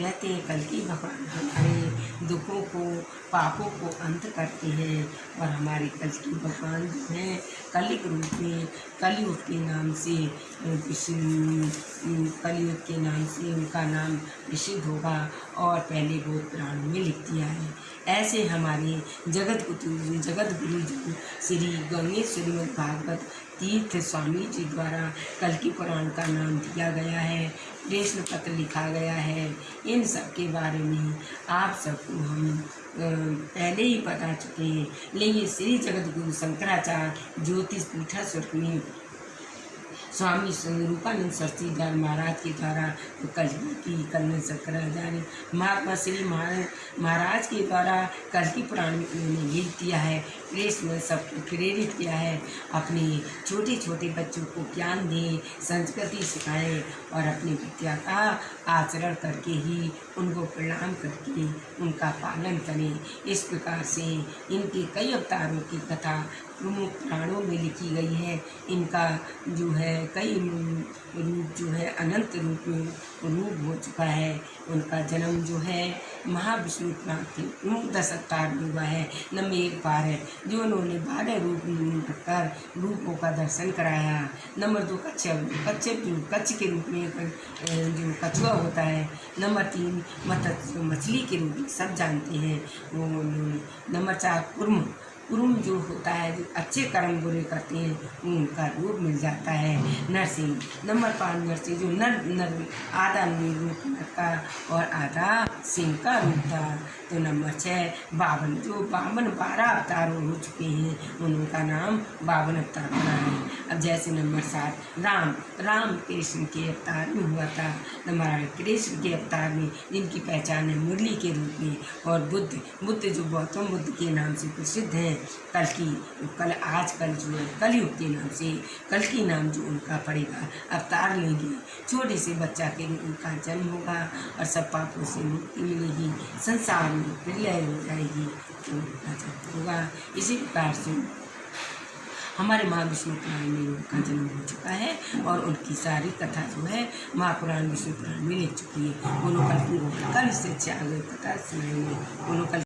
कहते हैं, कल की भगवान हमारे दुखों को, पापों को अंत करते हैं और हमारे कल की भगवान जो हैं, कलिक रूप में, कलयुग के नाम से कलयुग के नाम से उनका नाम प्रसिद्ध होगा और पहले बहुत पुराणों में लिख दिया है। ऐसे हमारे जगत गुरु जगत गुरु श्री गणेश श्रीमद भागवत तीर्थ स्वामी जी द्वारा कल की पुराण का नाम दिया गया है, प्रश्न पत्र लिखा गया है। इन सब के बारे में आप सबको हम पहले ही बता चुके हैं। लेकिन श्री जगत गुरु शंकराचार्य ज्योतिष पीठा स्वर्ग में स्वामी रूपानंद सरस्वती महाराज के द्वारा कल की कल शंकराचार्य महात्मा श्री महाराज के द्वारा कल की पुराण में उन्होंने लिख दिया है, प्रेस में सबको प्रेरित किया है। अपने छोटे छोटे बच्चों को ज्ञान दें, संस्कृति सिखाएँ और अपनी विद्या का आचरण करके ही उनको प्रणाम करके उनका पालन करें। इस प्रकार से इनके कई अवतारों की कथा प्रमुख पुराणों में लिखी गई है। इनका जो है कई रूप जो है, अनंत रूप में रूप हो चुका है। उनका जन्म जो है, महाविष्णु के प्रमुख दस अवतार में हुआ है। नंबर एक है जो उन्होंने बारह रूप कर रूपों का दर्शन कराया। नंबर दो कच्छप कच्छप कच्छ के रूप में जो कछुआ होता है। नंबर तीन मत मछली के रूप में सब जानते हैं। वो, नंबर चार, कुर्म कुरुम जो होता है, जो अच्छे कर्म बुरे करते हैं उनका रूप मिल जाता है। नरसिंह, नंबर पाँच नरसिंह, जो नर नर, आधा रूप का और आधा सिंह का रूप था तो नंबर छः, बावन, जो बावन बारह अवतार हो चुके हैं, उनका नाम बावन अवतार बना है। अब जैसे नंबर सात, राम राम कृष्ण के अवतार में हुआ था। नंबर आठ, कृष्ण के अवतार में, जिनकी पहचान है मुरली के रूप में, और बुद्ध बुद्ध जो गौतम बुद्ध के नाम से प्रसिद्ध हैं कल की, कल आज, कल जो है कलयुग के नाम से, कल की नाम जो उनका पड़ेगा, अवतार लेंगे। छोटे से बच्चा के उनका जन्म होगा और सब पापों से मुक्ति मिलेगी, संसार में प्रलय हो जाएगी तो उनका जन्म होगा। इसी प्रकार से हमारे माँ महाविष्णु पुराण में उनका जन्म हो चुका है और उनकी सारी कथा जो है, महापुराण, विष्णु पुराण में लिख चुकी है। उन्होंने कल कल अच्छे आगे कथा सुनाएँगे। उन्होंने कल